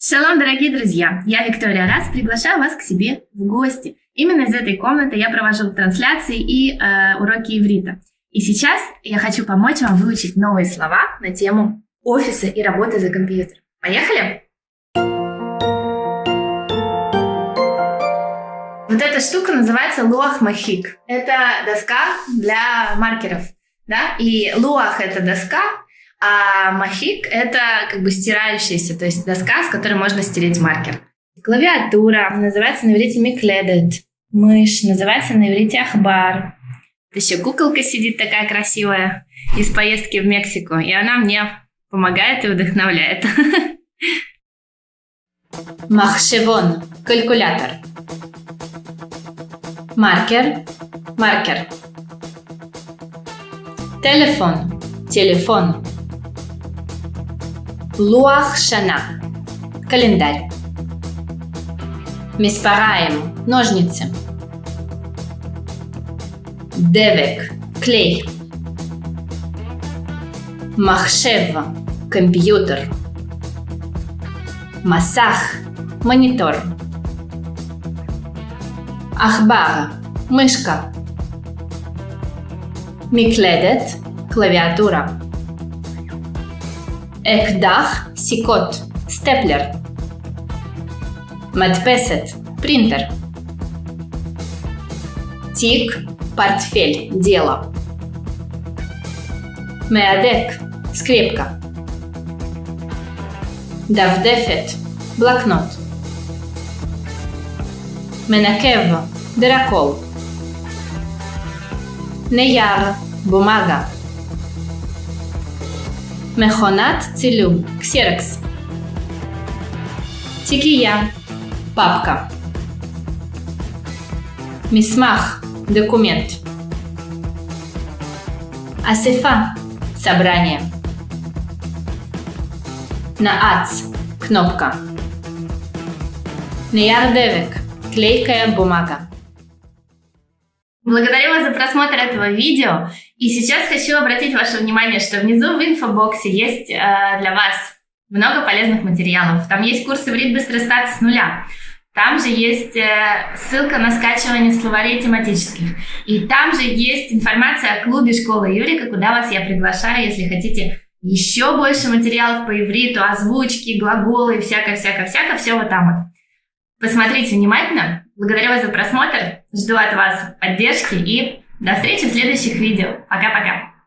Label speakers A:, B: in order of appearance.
A: Шалом, дорогие друзья! Я, Виктория Раз, приглашаю вас к себе в гости. Именно из этой комнаты я провожу трансляции и э, уроки иврита. И сейчас я хочу помочь вам выучить новые слова на тему офиса и работы за компьютером. Поехали? Вот эта штука называется луах махик. Это доска для маркеров. Да? И луах – это доска, а махик – это как бы стирающаяся, то есть доска, с которой можно стереть маркер. Клавиатура называется на иврите микледет. Мышь называется на иврите ахбар. Еще куколка сидит такая красивая из поездки в Мексику, и она мне помогает и вдохновляет.
B: Махшевон – калькулятор. Маркер – маркер. Телефон – телефон. Луах Шана. Календарь. Миспараем. Ножницы. Девек. Клей. Махшев. Компьютер. Масах. Монитор. Ахбар. Мышка. Микледет. Клавиатура. Экдах, секот, степлер. Медпесет, принтер. Тик, портфель, дело. Меадек, скрепка. Давдефет, блокнот. Менакев, дыракол, Неяр, бумага. Мехонат Целюм, Ксерекс. Тикия, папка. Мисмах, документ. Асифа, собрание. Наац, кнопка. Неярдевик, клейкая бумага.
A: Благодарю вас за просмотр этого видео. И сейчас хочу обратить ваше внимание, что внизу в инфобоксе есть э, для вас много полезных материалов. Там есть курс «Иврит быстрый старт с нуля». Там же есть э, ссылка на скачивание словарей тематических. И там же есть информация о клубе школы Юрика, куда вас я приглашаю, если хотите еще больше материалов по ивриту, озвучки, глаголы, всякое-всякое-всякое, все вот там вот. Посмотрите внимательно. Благодарю вас за просмотр. Жду от вас поддержки и до встречи в следующих видео. Пока-пока.